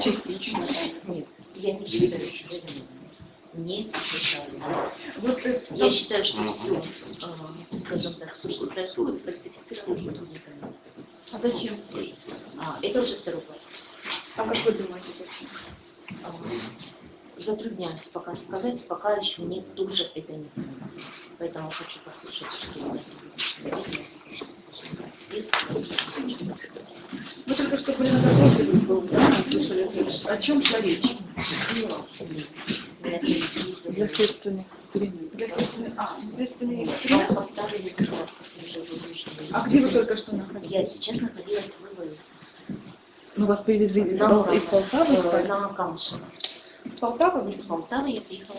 Частично. Нет, я не считаю себя виновной. Не считаю. Вот, э, Я считаю, что все, скажем так, все, что происходит, сотрудниками. а зачем? А, это уже второй вопрос. А как вы думаете, почему? А, Затрудняюсь пока сказать, пока еще нет тоже это не понимаю. Поэтому хочу послушать, что на сегодняшний день сейчас скажем так, есть. Вы только что были на допросе, вы был, да, о чем речь? Для следственной- А, поставили. А где вы только что находились? Я сейчас находилась в выводе. Ну, вас привезли из Пол- из Полтавы? э, Камышево. Полтава? Из Полтавы я приехала.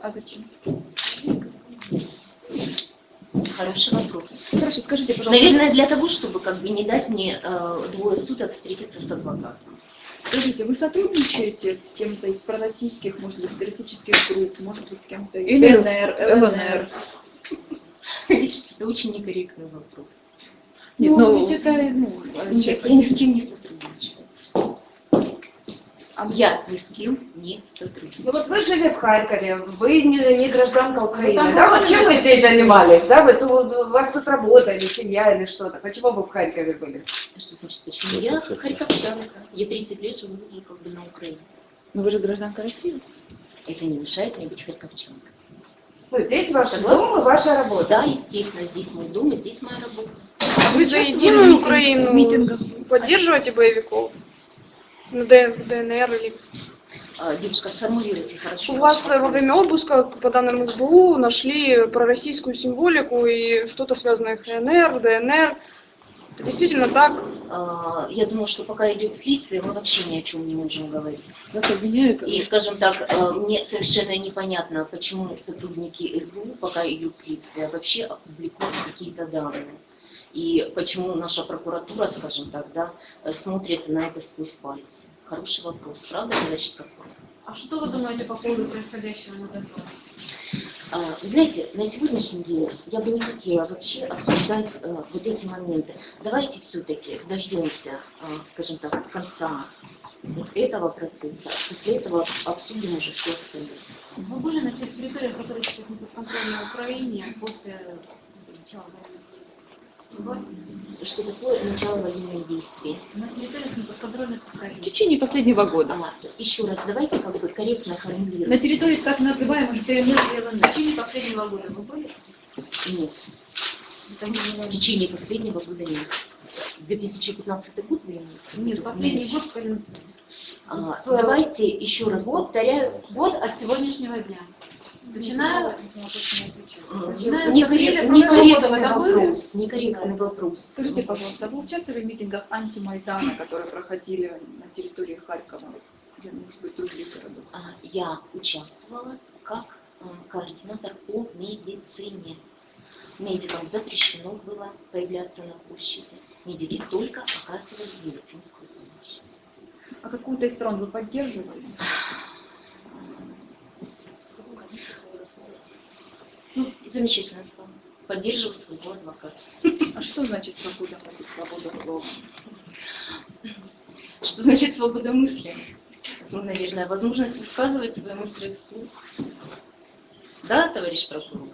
А зачем? Хороший вопрос. Хорошо, скажите, пожалуйста. Наверное, для того, чтобы как бы не дать мне э, двое суток встретиться с адвокатом. Скажите, вы сотрудничаете с кем-то из пророссийских, может быть, террористических групп, может быть, с кем-то из ЛНР, ЛНР? Это очень некорректный вопрос. Нет, ну, ну, ведь это, ну, Нет, я ни с кем не сотрудничаю. А Я ни с кем не сотрудничаю. Ну вот вы жили в Харькове, вы не, не гражданка Украины, там да? Вот чем вы здесь занимались, да? Вы тут, у вас тут работа или семья или что-то? Почему вы в Харькове были? Что значит, почему? Я харьковчанка. Я 30 лет живу уже как бы на Украине. Ну, вы же гражданка России. Это не мешает мне быть харьковчанкой. Ну, здесь ваш Согласна. дом и ваша работа. Да, естественно, здесь мой дом и здесь моя работа. Вы за единую Украину поддерживаете боевиков? На Д- ДНР или... А, девушка, сформулируйте хорошо. У вас ваш во время обыска, по данным СБУ, нашли пророссийскую символику и что-то связанное с ЛНР, ДНР. Это действительно так? А, Я думаю, что пока идет следствие, мы вообще ни о чем не можем говорить. И, скажем так, э, мне совершенно непонятно, почему сотрудники СБУ, пока идет следствие, вообще опубликуют какие-то данные. И почему наша прокуратура, скажем так, да, смотрит на это сквозь пальцы. Хороший вопрос, правда, товарищ прокурор? А что вы думаете по поводу происходящего на Донбассе? А, Вы знаете, на сегодняшний день я бы не хотела вообще обсуждать э, вот эти моменты. Давайте все-таки дождемся, э, скажем так, конца вот этого процесса. После этого обсудим уже все остальное. Вы были на тех территориях, которые сейчас не подконтрольны Украине после начала были? Что такое начало военных действий? На подконтрольных В течение последнего года. А, еще раз, давайте как бы корректно На формулировать. территории так называемых ДНР и В ЛНР. течение последнего года вы были? Нет, в течение последнего года нет. 2015 год в виду? Нет, последний год в Калининграде. А, давайте еще раз повторяю. Год от сегодняшнего дня. Начиная, начиная Некорректный, вопрос, некорректный вопрос. Скажите, пожалуйста, вы участвовали в митингах антимайдана, которые проходили на территории Харькова, или, может быть, других городов? А, Я участвовала как э, координатор по медицине. Медикам запрещено было появляться на площади. Медики только оказывали медицинскую помощь. А какую-то из сторон вы поддерживали? Руководитель своего слова. Ну, замечательно. Поддерживал своего адвоката. А что значит свобода мысли, свобода слова? Что значит свобода мысли? Ну, наверное, возможность высказывать свои мысли вслух. Да, товарищ прокурор?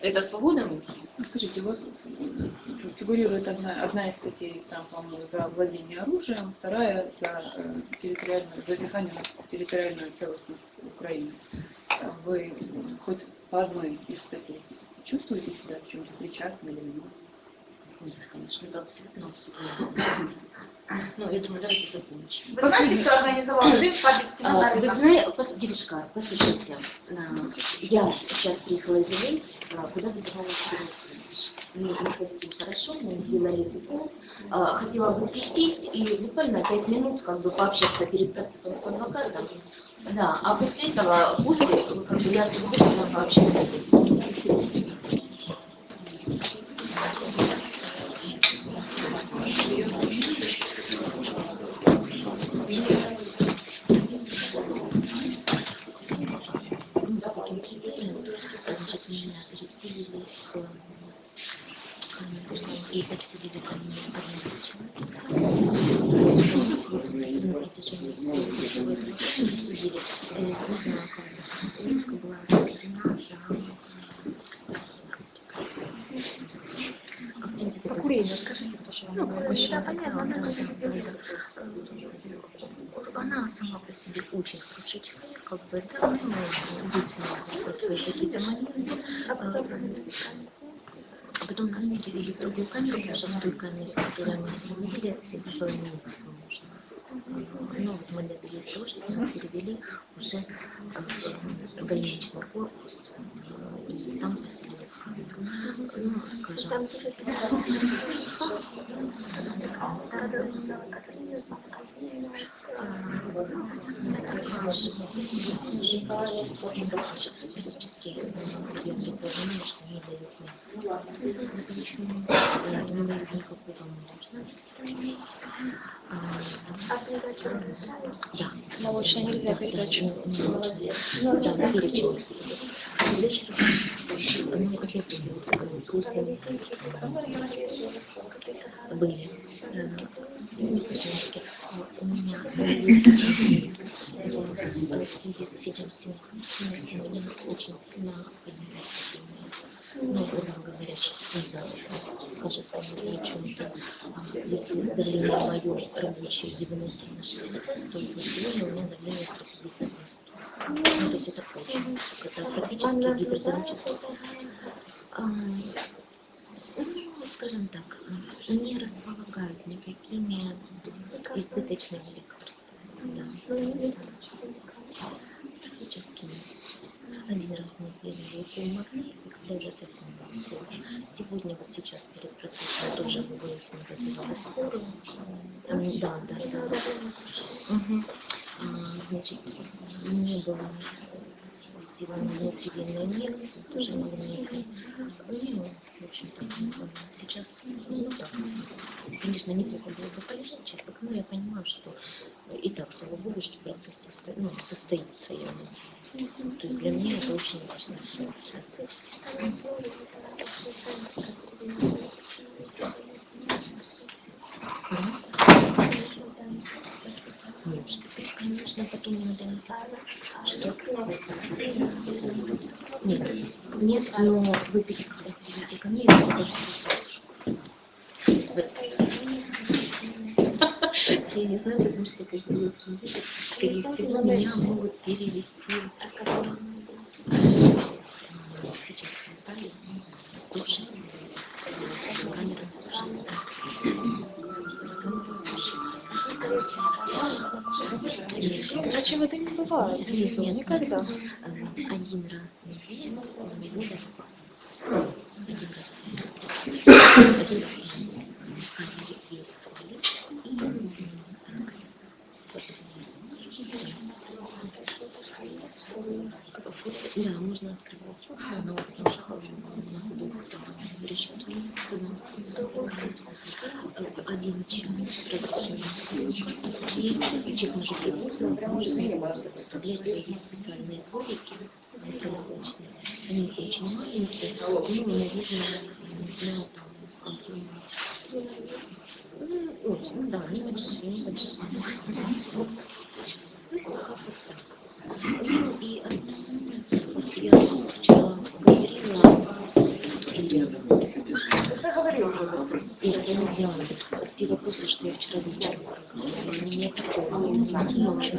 Это свобода мысли? Ну, Скажите, вот фигурирует одна, одна из статей, там, по-моему, за владение оружием, вторая за э, территориальную, за дыхание территориальную целостность Украины. А Вы хоть по одной из статей чувствуете себя в чем-то причастны или нет? Нет, конечно, абсолютно абсурдно. Ну, я думаю, давайте закончим. Вы знаете, кто организовал взрыв в Палестине А, Вы знаете, пос- девушка, послушайте, а, я сейчас приехала из Ивейс, а, куда вы давали не, поступил хорошо, мы сделали укол. А, хотела бы присесть и буквально пять минут как бы пообщаться перед процессом с адвокатом. Да, а после этого, после, как бы я с удовольствием пообщаюсь. Ну, по таким критериям, значит, меня переселили с э, и подселили ко мне одного человека. На протяжении всего этого сидели, э, не знаю, как бы, что ну. Э, Она сама по себе очень хороший как бы, да, ну, единственное, свои какие-то. Э, Потом нас перевели в другую камеру, что в той камере, которую мы сидели, всегда было невозможно. Ну, мы добились того, что нас перевели уже больничный корпус, э, и там поселили. Ну, скажем? Не дают никакого молочного Да. Молочное нельзя молочное. Ну, да, на после были, очень ну, грубо говоря, скажет о чем-то, если давление мое рабочее 90 на 60, то у меня давление 150 на 100. Ну, то есть это очень, это практически гипертоническое. А, ну, скажем так, не располагают никакими избыточными лекарствами. Да. Практически нет. Один раз мы сделали укол магнезии, когда уже совсем было плохо. Сегодня, вот сейчас перед процессом тоже выяснили фосфору. М, Да, да, да. Мгм. А, Значит, не было сделано внутривенной инъекции, тоже магнитной. Ну, в общем-то, сейчас, ну так, конечно, неплохо было бы полежать честно, но я понимаю, что и так, слава богу, что процесс состо... ну, состоится. Я... То есть для меня это очень быть, конечно, потом надо что нет, нет, но вы когда придете ко мне, я даже слышу. Я не знаю, потому что как было скорее всего, меня могут перевести сейчас попали 106 камера 106 Иначе это не бывает. Снизу. Нет, Никогда. э, один раз в один раз один раз в неделю есть туалет и м, так, вот, да, можно открывать, но один час разрешения. И человек может заниматься. Для этого есть специальные дворики. Они очень маленькие, ну, наверное, не знаю, там, ну, ну да, небольшие, небольшие. Ну, как вот так. И я вчера говорила, Ире, Ира, я не знаю, те вопросы, что я вчера вечером нет такого, не знаю, очень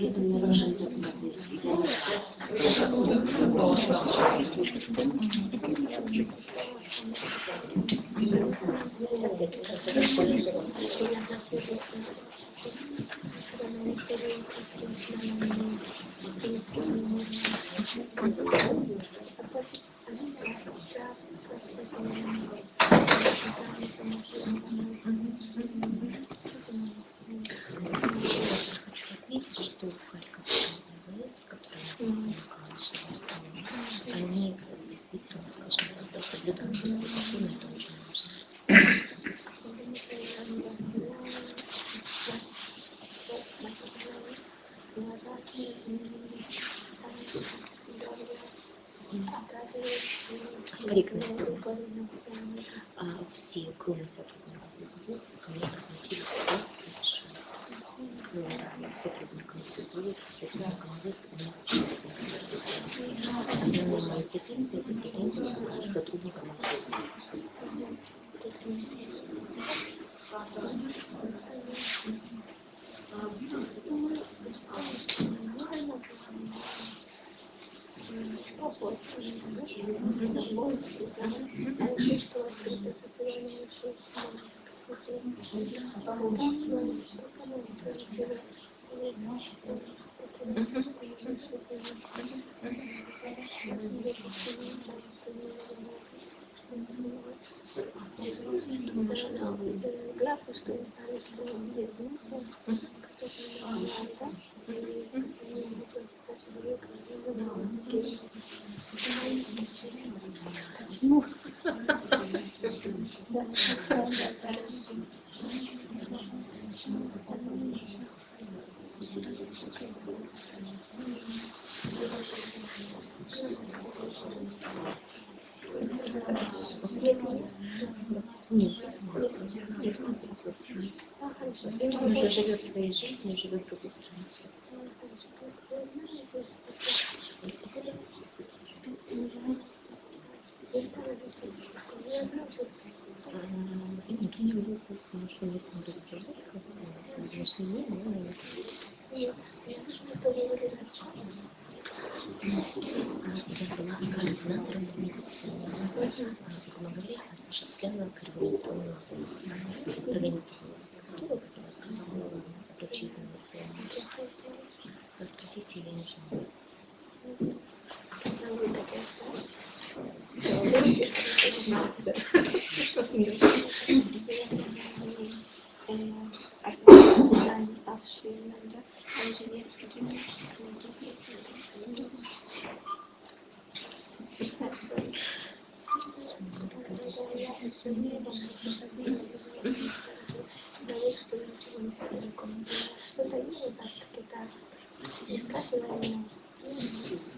Это мне важно сказать. Видите, что в Харьковской области, который находится на Калышеве, они действительно, скажем так, да, соблюдают эту законы, это очень важно. Корректно. А все, кроме сотрудников СБУ, относились хорошо. К сотрудникам СБУ, сотрудникам ВС, они Основные мои претензии, претензии к сотрудникам СБУ. Думаю, вы Есть. Он уже живет своей жизнью, живет в другой стране. М, Из внутреннего выяснилось, что мы совместно разговаривали, как между ними, но медицины. Помогали осуществляла координационную организованную структуру, которая врачебными помощью. Как профессии я не знаю. Gracias.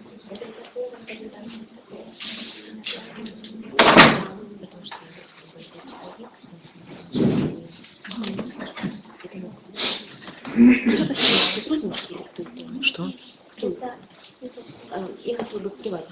Я хотела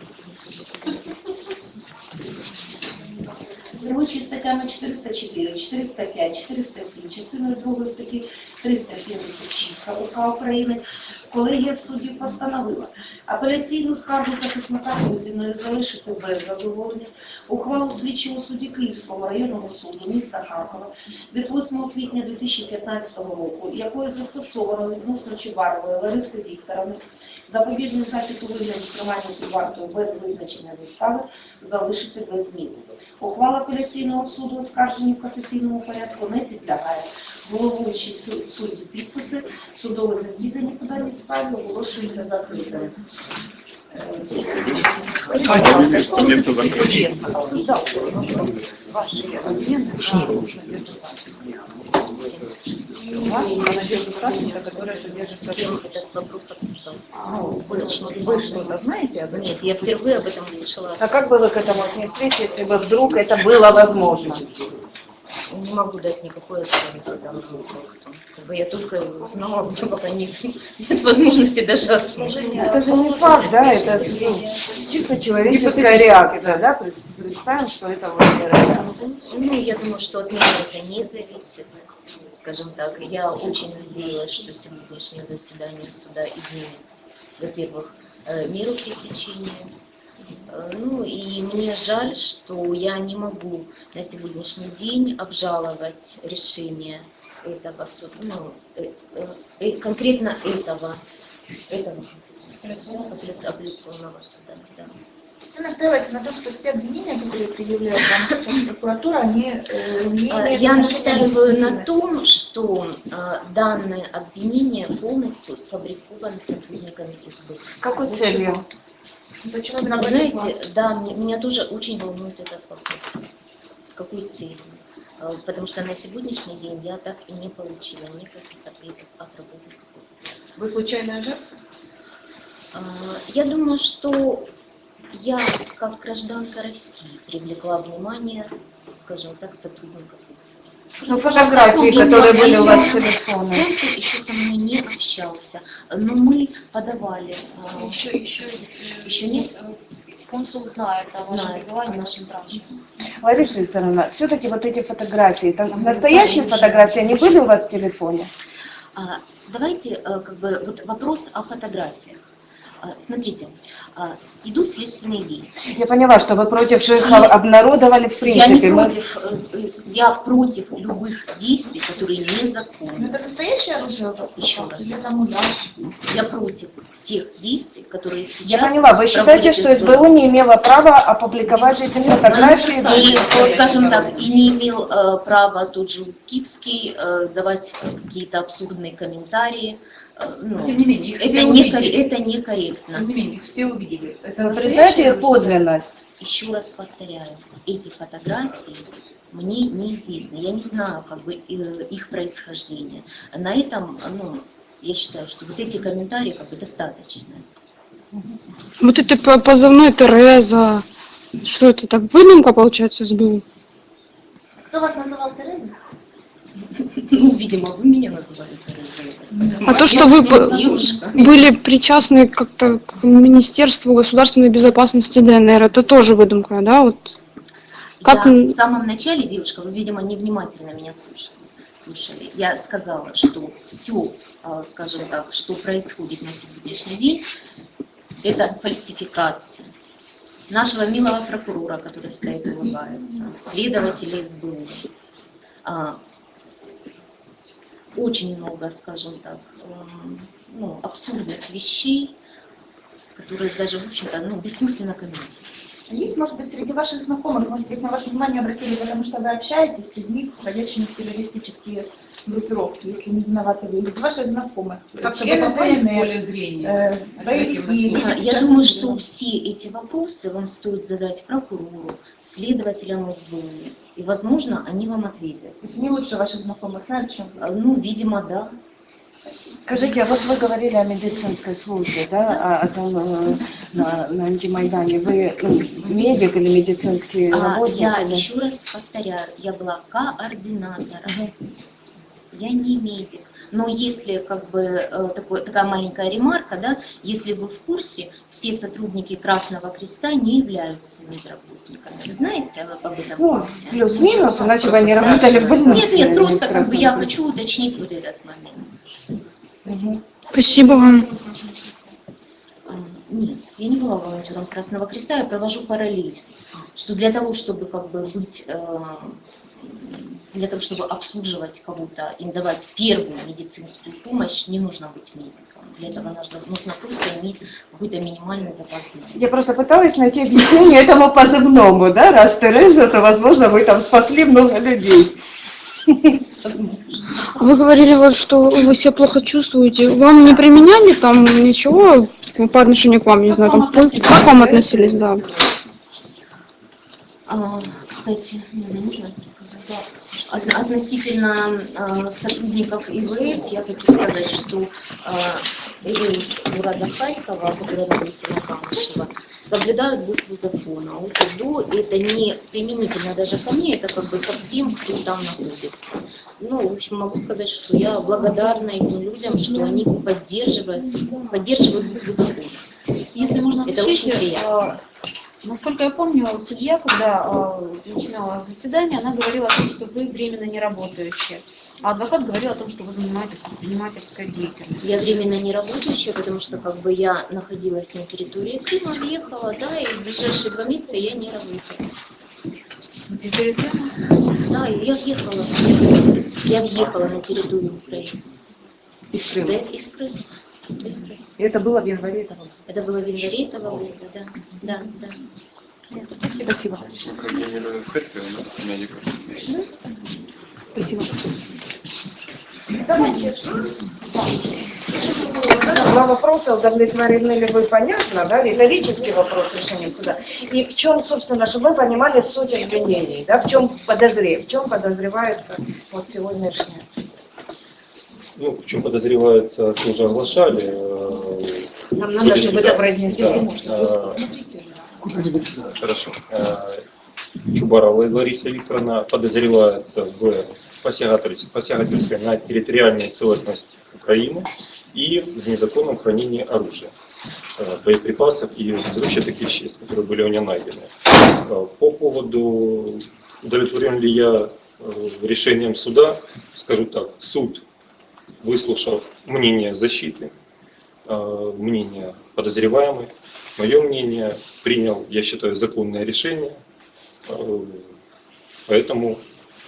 Рабочие статьями статтями 404, 405, 407, частиною 2 статті 376 КУК України, колегія суддів постановила. Апеляційну скаргу захисника Кузіною залишити без задоволення ухвалу слідчого судді Київського районного суду міста Харкова від 8 квітня 2015 року, якою застосовано відносно Чубарової Лариси Вікторовни запобіжний захід у вигляді тримання під вартою без визначення застави залишити без зміни. Ухвала апеляційного суду оскарженню в касаційному порядку не підлягає. Головуючі су- судді підписи судове засідання по даній справі оголошується закритим. А как бы вы к этому отнеслись, если бы вдруг это было возможно? Не могу дать никакой оценки этому факту. Как бы я только узнала, этом, пока нет, нет возможности даже оценить. Это же не факт, да, это ну, чисто человеческая реакция, да? Представим, что это вот. Ну, я думаю, что от меня это не зависит. Скажем так, я очень надеялась, что сегодняшнее заседание суда изменит, во-первых, э, меру пресечения. Э, Ну и мне жаль, что я не могу на сегодняшний день обжаловать решение этого суда, ну, э, э, конкретно этого, этого апелляционного суда. Да. Вы настаиваете на том, что все обвинения, которые предъявляет вам сейчас прокуратура, они э, не А, Я настаиваю на том, что а, данное обвинение полностью сфабриковано сотрудниками СБУ. С какой целью? Почему знаете, классе? да, мне- меня тоже очень волнует этот вопрос. С какой целью? А, Потому что на сегодняшний день я так и не получила никаких ответов от работников. Вы случайная жертва? А, Я думаю, что я, как гражданка России, привлекла внимание, скажем так, сотрудников. Ну, фотографии, которые были у вас в телефоне. Еще со мной не общался, но мы подавали. Еще, еще, Еще нет? э, Консул знает о вашем Знает пребывании в нашем стране. Лариса Викторовна, все-таки вот эти фотографии, там настоящие фотографии, они были у вас в телефоне? А, Давайте э, как бы вот вопрос о фотографиях. А, Смотрите, а, идут следственные действия. Я поняла, что вы против, что их обнародовали в Я не принципе. Мы- против, э, я против любых действий, которые Ну, незаконны. это настоящее оружие? Еще раз. Я против тех действий, которые Я сейчас поняла, вы считаете, что СБУ. Не имела права опубликовать эти фотографии? И, э, скажем так, и не имел э, права тот же Киевский э, давать какие-то абсурдные комментарии. Ну, Но тем не менее, их это, все не, увидели. это некорректно. Тем не менее, их все увидели. Это признаете их подлинность? Еще раз повторяю, эти фотографии мне неизвестны. Я не знаю как бы э, их происхождение. На этом, ну, я считаю, что вот эти комментарии как бы достаточно. Вот это по- позывной Тереза. Что это так? Выдумка, получается, СБУ? Кто вас называл Терезой? Ну, видимо, вы меня называли. А то, что вы были причастны как-то к Министерству государственной безопасности ДНР, это тоже выдумка, да? Вот Как Я в самом начале, девушка, вы, видимо, невнимательно меня слушали. слушали. Я сказала, что все, скажем так, что происходит на сегодняшний день, это фальсификация нашего милого прокурора, который стоит и улыбается, следователей СБУ. Очень много, скажем так, эм, ну, абсурдных вещей, которые даже, в общем-то, ну, бессмысленно комментировать. Есть, может быть, среди ваших знакомых, может быть, на ваше внимание обратили, потому что вы общаетесь с людьми, входящими в террористические группировки, если не виноваты вы, или ваших знакомых. Как-то члены попали в поле зрения. э, Я думаю, что все эти вопросы вам стоит задать прокурору, следователям СБУ, и, возможно, они вам ответят. То есть не лучше ваших знакомых знают, чем вы. А, Ну, видимо, да. Скажите, а вот вы говорили о медицинской службе, да, о, о том, э, на, на антимайдане. Вы ну, медик или медицинский А, работник? я или- еще раз повторяю, я была координатором. Я не медик. Но если как бы э, такой, такая маленькая ремарка, да, если вы в курсе, все сотрудники Красного Креста не являются медработниками. Вы знаете об этом Ну, плюс-минус, иначе бы они работали в больнице. Нет, нет, просто как бы я хочу уточнить вот этот момент. Спасибо вам. А, Нет, я не была волонтером Красного Креста, я провожу параллель. Что для того, чтобы как бы быть, э, для того, чтобы обслуживать кого-то и давать первую медицинскую помощь, не нужно быть медиком. Для этого нужно, нужно просто иметь какой-то минимальный запас знаний. Я просто пыталась найти объяснение этому позывному, да, раз Тереза, то, возможно, вы там спасли много людей. Вы говорили, вот, что вы себя плохо чувствуете. Вам не применяли там ничего по отношению к вам, не знаю, там, как вам относились, да? А, кстати, мне нужно сказать, относительно а, сотрудников ИВС, я хочу сказать, что а, ИВС города Харькова, который находится на Камышево, соблюдают букву закона. УТДО это не применительно даже ко мне, это как бы ко всем, кто там находится. Ну, в общем, могу сказать, что я благодарна этим людям, что они поддерживают, поддерживают букву закона. Если можно Это очень приятно. Насколько я помню, судья, когда э, начинала заседание, она говорила о том, что вы временно не работающие. А адвокат говорил о том, что вы занимаетесь предпринимательской деятельностью. Я временно не работающая, потому что как бы я находилась на территории Крыма, въехала, да, и в ближайшие два месяца я не работаю. На территории Крыма? Да, я въехала. Я въехала на территорию Украины. Из Да, Крыма. Крыма. Из Крыма. И это было в январе этого года. Это было в январе этого года, да. Да, да. Спасибо. Спасибо. Давайте. Два вопроса, удовлетворены ли вы, понятно, да, риторический вопрос решением суда. И в чем, собственно, чтобы вы понимали суть обвинений, да, в чем подозрев, в чем подозревается вот сегодняшнее. Ну, чем подозревается, тоже оглашали. э, Нам надо, чтобы это произнесли. да, Хорошо. Э, Чубарова Лариса Викторовна подозревается в посягательстве, на территориальную целостность Украины и в незаконном хранении оружия, э, боеприпасов и взрывчатых веществ, которые были у нее найдены. По поводу, удовлетворен ли я решением суда, скажу так, суд, выслушав мнение защиты, э, мнение подозреваемых, мое мнение, принял, я считаю, законное решение. Э, Поэтому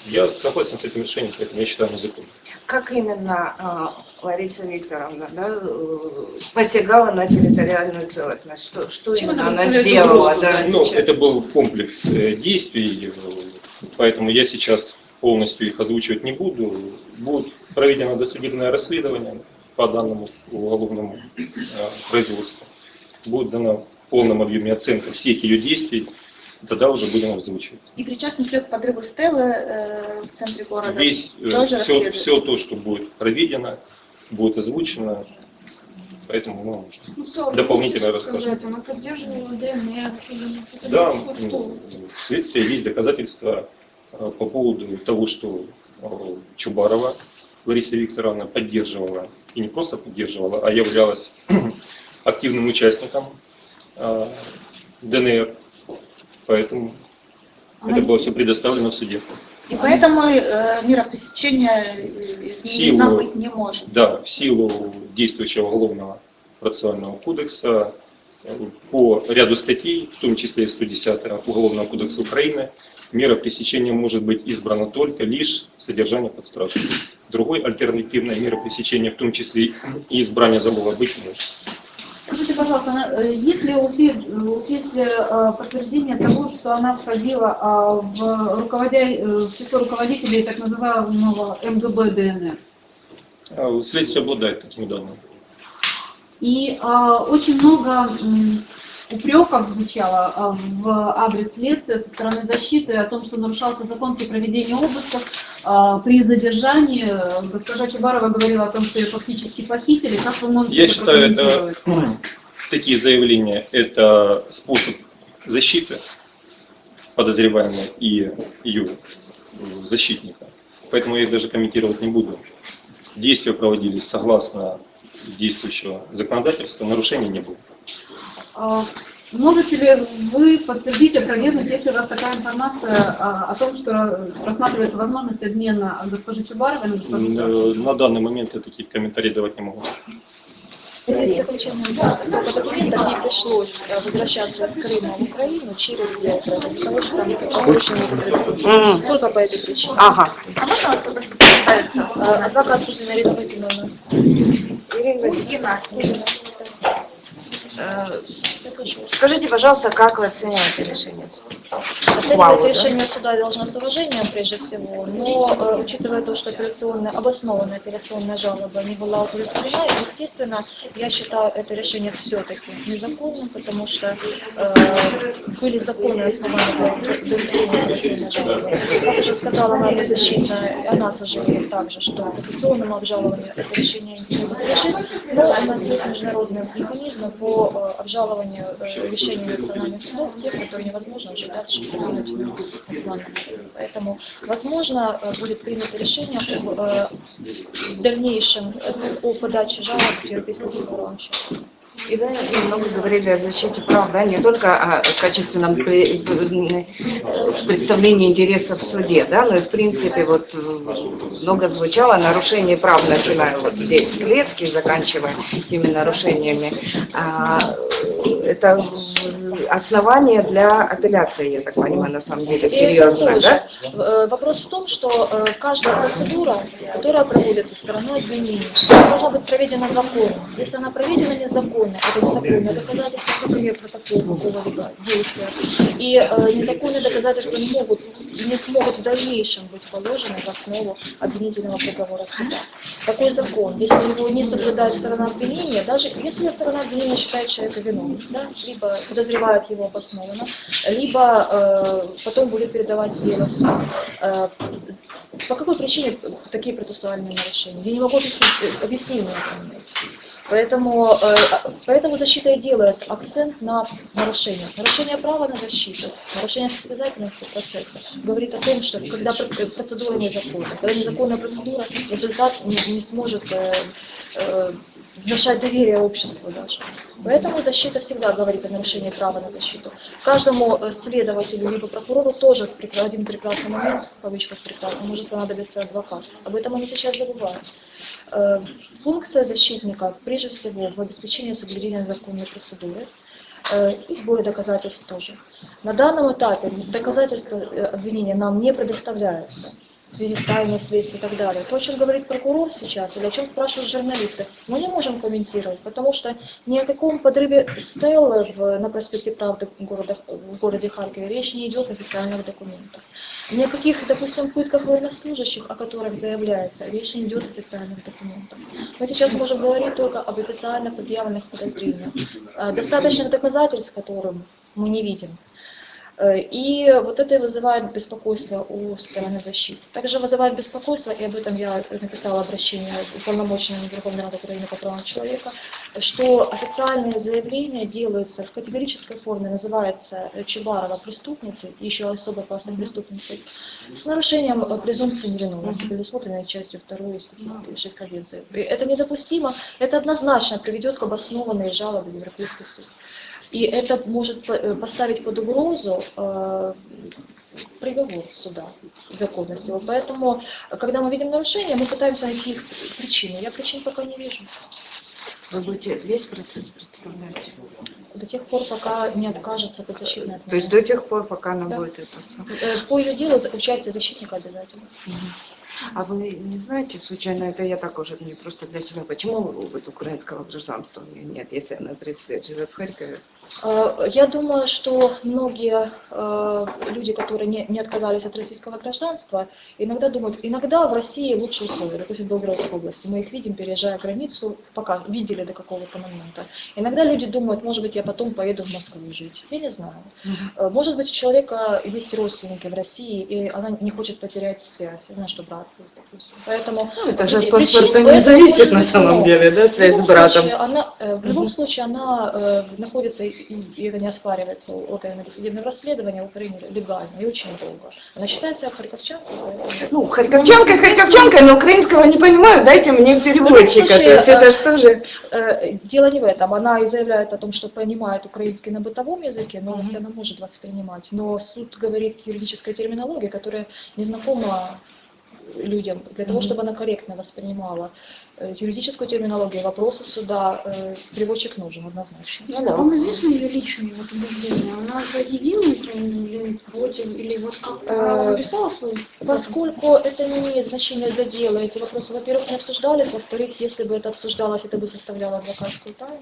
я согласен с этим решением, поэтому я считаю, оно законным. Как именно а, Лариса Викторовна да, э, посягала на территориальную целостность? Что, что Чем именно она сделала? Да? Ну, это был комплекс э, действий, э, поэтому я сейчас полностью их озвучивать не буду. Будет проведено досудебное расследование по данному уголовному э, производству. Будет дана в полном объеме оценка всех ее действий, тогда уже будем озвучивать. И причастность к подрыву Стеллы э, в центре города. Весь, э, тоже все, расследуется. все то, что будет проведено, будет озвучено, поэтому ну, может, дополнительно расскажем. Она поддерживала ДНР. Да, ну, следствие есть доказательства по поводу того, что э, Чубарова Лариса Викторовна поддерживала, и не просто поддерживала, а являлась активным участником э, ДНР. Поэтому это было все предоставлено в суде. И поэтому э, мера пресечения э, изменена быть не может. Да, в силу действующего уголовного процессуального кодекса э, по ряду статей, в том числе и 110 Уголовного кодекса Украины, мера пресечения может быть избрана только лишь содержание под стражей. Другой альтернативной меры пресечения, в том числе и избрание залога, быть может. Скажите, пожалуйста, э, есть ли у у следствия э, подтверждение того, что она входила а, в, руководя... э, в число руководителей так называемого МГБ ДНР? А Следствие обладает такими данными. И а, очень много м, упреков звучало а, в адрес следствия со стороны защиты о том, что нарушался закон при проведении обысков, а, при задержании. Э, Госпожа Чубарова говорила о том, что ее фактически похитили. Как вы можете Я это считаю, это такие заявления – это способ защиты подозреваемой и ее э, защитника. Поэтому я их даже комментировать не буду. Действия проводились согласно действующего законодательства, нарушений не было. А, Можете ли вы подтвердить опровергнуть, если у вас такая информация а, о том, что рассматривается возможность обмена госпожи Чубаровой на госпожу Савченко? На данный момент я такие комментарии давать не могу. Заключение поскольку документов не пришлось э, возвращаться из Крыма в Украину через Белгород, потому что там очень Сколько по этой причине? Ага. А можно вас попросить Э, Адвокат Ирина. Ирина, Э, Скажите, пожалуйста, как вы оцениваете решение суда? Оценивать решение суда должно с уважением прежде всего, но э, учитывая то, что операционная, обоснованная операционная жалоба не была удовлетворена, естественно, я считаю это решение все-таки незаконным, потому что э, были законные основания для удовлетворения операционной жалобы. Как уже сказала моя защитная, она сожалеет также, что кассационному обжалованию это решение не подлежит, но у нас есть международные механизмы по э, обжалованию э, решений национальных судов, тех, которые невозможно уже дальше продвинуть на. Поэтому, возможно, э, будет принято решение э, дальнейшем о подаче жалоб в Европейский суд по правам человека. И вы немного говорили о защите прав, да, не только о качественном э, представлении интересов в суде, да, но и в принципе вот э, много звучало нарушение прав, начиная вот здесь с клетки, заканчивая теми нарушениями. А, это основание для апелляции, я так понимаю, на самом деле, серьезно, да? Э, Вопрос в том, что э, каждая процедура, которая проводится стороной обвинения, должна быть проведена законно. Если она проведена незаконно, это незаконное доказательство, например, протокол какого-либо действия, и э, незаконные доказательства не могут не смогут в дальнейшем быть положены в основу обвинительного приговора суда. Такой закон, если его не соблюдает сторона обвинения, даже если сторона обвинения считает человека виновным, да, либо подозревает его обоснованно, либо э, потом будет передавать дело суду. Э, по какой причине такие процессуальные нарушения? Я не могу объяснить, этом месте. Поэтому, э, поэтому защита и делает акцент на нарушение. Нарушение права на защиту, нарушение состязательности процесса говорит о том, что когда пр- процедура незаконна, когда незаконная процедура, результат не, не сможет э, э, внушать доверие обществу даже. Поэтому защита всегда говорит о нарушении права на защиту. Каждому э, следователю либо прокурору тоже в один прекрасный момент, в кавычках прекрасный, может понадобиться адвокат. Об этом они сейчас забывают. Э, Функция защитника прежде всего в обеспечении соблюдения законной процедуры э, и сборе доказательств тоже. На данном этапе доказательства обвинения нам не предоставляются в связи с тайной следствия и так далее. То, о чем говорит прокурор сейчас, или о чем спрашивают журналисты, мы не можем комментировать, потому что ни о каком подрыве Стеллы в- на проспекте Правды города, в городе Харькове речь не идет в официальных документах. Ни о каких, допустим, пытках военнослужащих, о которых заявляется, речь не идет в официальных документах. Мы сейчас можем говорить только об официально предъявленных подозрениях. Э, Достаточных доказательств, которым мы не видим. Э, И вот это и вызывает беспокойство у стороны защиты. Также вызывает беспокойство, и об этом я написала обращение уполномоченному Верховной Рады Украины по правам человека, что официальные заявления делаются в категорической форме, называется Чебарова преступницей, еще особо опасной преступницей, с нарушением презумпции невиновности, предусмотренной частью 2 статьи 6 Конвенции. Это недопустимо, это однозначно приведет к обоснованной жалобе в Европейский суд. И это может э, поставить под угрозу э, приговор суда, законность его. Поэтому, когда мы видим нарушения, мы пытаемся найти их причины. Я причин пока не вижу. Вы будете весь процесс представлять? До тех пор, пока не откажется подзащитная от То есть до тех пор, пока она Да. будет это. Э, По ее делу участие защитника обязательно. А вы не знаете, случайно, это я так уже не просто для себя, почему вот украинского гражданства у нее нет, если она 30 лет живет в Харькове? Э, Я думаю, что многие э, люди, которые не, не отказались от российского гражданства, иногда думают, иногда в России лучше условия, допустим, в Белгородской области. Мы их видим, переезжая границу, пока видели до какого-то момента. Иногда люди думают, может быть, я потом поеду в Москву жить. Я не знаю. Э, Может быть, у человека есть родственники в России, и она не хочет потерять связь. Я знаю, что брат допустим. Поэтому Ну, это же от паспорта не зависит на самом много. деле, да, связь с братом. случае, она, э, в любом Мгм. случае она э, находится, и, и это не оспаривается органами судебного расследования в Украине легально и очень долго. Она считается харьковчанкой. Ну, харьковчанка, харьковчанка, но украинского не понимаю, дайте мне переводчика. То случае, есть это э, что же? Э, Дело не в этом. Она и заявляет о том, что понимает украинский на бытовом языке, новости она может воспринимать. Но суд говорит юридической терминологии, которая не знакома людям, для того, чтобы она корректно воспринимала юридическую терминологию, вопросы суда, э, переводчик нужен однозначно. Ну да. Вам известно ее личные вот убеждения? Она за единую или против? Или вот как Э, написала свою? Поскольку это не имеет значения для дела, эти вопросы, во-первых, не обсуждались, во-вторых, если бы это обсуждалось, это бы составляло адвокатскую тайну.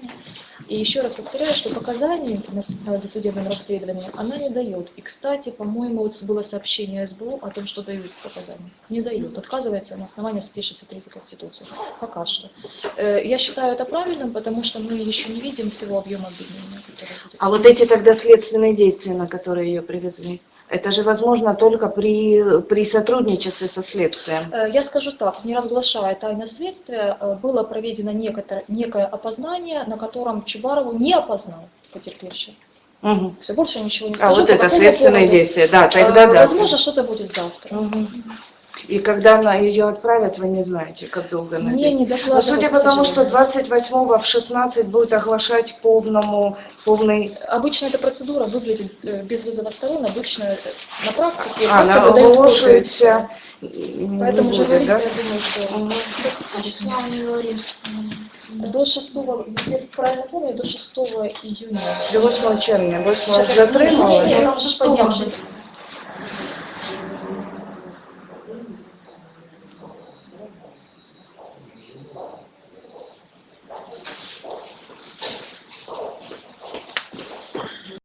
И еще раз повторяю, что показания на досудебном расследовании она не дает. И, кстати, по-моему, вот было сообщение СБУ о том, что дают показания. Не дают, отказывается на основании статьи 63 Конституции. Что. Э, Я считаю это правильным, потому что мы еще не видим всего объема будет. А вот эти тогда следственные действия, на которые ее привезли, это же возможно только при, при сотрудничестве со следствием. Э, Я скажу так, не разглашая тайны следствия, э, было проведено некоторое, некое опознание, на котором Чубарову не опознал потерпевший. Мгм. Все, больше ничего не А скажу. вот по это следственные поводу. действия, да, тогда да. Возможно, что-то будет завтра. Мгм. И когда она ее отправят, вы не знаете, как долго она Мне не Но докладывали, судя по тому, что сожалению. 28 в 16 будет оглашать полному, полный... Обычно эта процедура выглядит э, без вызова сторон, обычно на практике А, просто выдают не Поэтому буде, журналисты, да? я думаю, что. Числа до 6, если правильно помню, до 6 июня. До 8 червня. 8 Сейчас я затримали. Я там же.